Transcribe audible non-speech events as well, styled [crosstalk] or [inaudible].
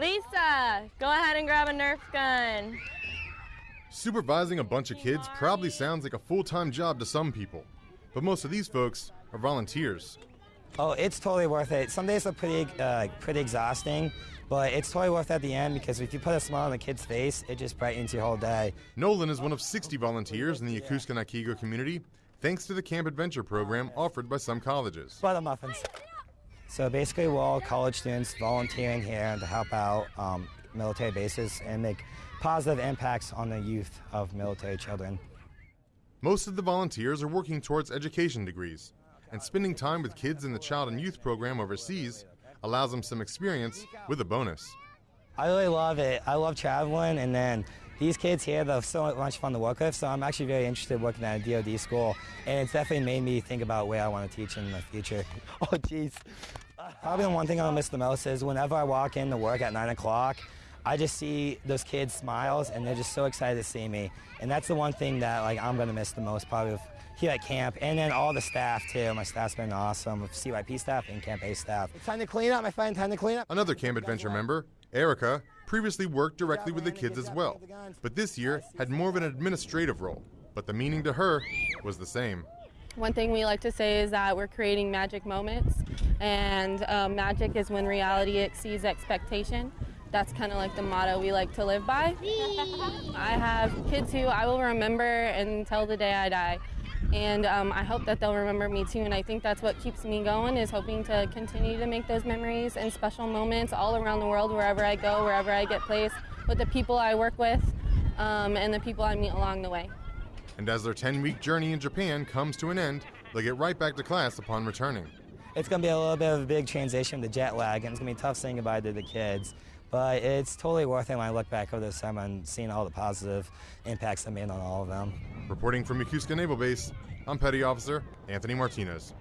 Lisa, go ahead and grab a Nerf gun. Supervising a bunch of kids probably sounds like a full time job to some people, but most of these folks are volunteers. Oh, it's totally worth it. Some days are pretty, uh, pretty exhausting, but it's totally worth it at the end because if you put a smile on a kid's face, it just brightens your whole day. Nolan is one of 60 volunteers in the Yokosuka Nakigo community, thanks to the Camp Adventure program offered by some colleges. Butter muffins. So basically, we're all college students volunteering here to help out um, military bases and make positive impacts on the youth of military children. Most of the volunteers are working towards education degrees, and spending time with kids in the Child and Youth program overseas allows them some experience with a bonus. I really love it. I love traveling, and then these kids here, they're so much fun to work with, so I'm actually very interested working at a DoD school, and it's definitely made me think about where I want to teach in the future. [laughs] Oh, jeez. Probably the one thing I'll miss the most is whenever I walk in to work at 9 o'clock, I just see those kids' smiles, and they're just so excited to see me. And that's the one thing that like I'm going to miss the most probably here at camp, and then all the staff too. My staff's been awesome, with CYP staff and Camp A staff. It's time to clean up, my friend, time to clean up. Another Camp Adventure member, Erica, previously worked directly with the kids as well, but this year had more of an administrative role. But the meaning to her was the same. One thing we like to say is that we're creating magic moments, and uh, magic is when reality exceeds expectation. That's kind of like the motto we like to live by. I have kids who I will remember until the day I die. And um, I hope that they'll remember me too. And I think that's what keeps me going is hoping to continue to make those memories and special moments all around the world, wherever I go, wherever I get placed, with the people I work with um, and the people I meet along the way. And as their 10 week journey in Japan comes to an end, they'll get right back to class upon returning. It's going to be a little bit of a big transition to jet lag, and it's going to be tough saying goodbye to the kids. But it's totally worth it when I look back over this summer and seeing all the positive impacts I made on all of them. Reporting from Yokosuka Naval Base, I'm Petty Officer Anthony Martinez.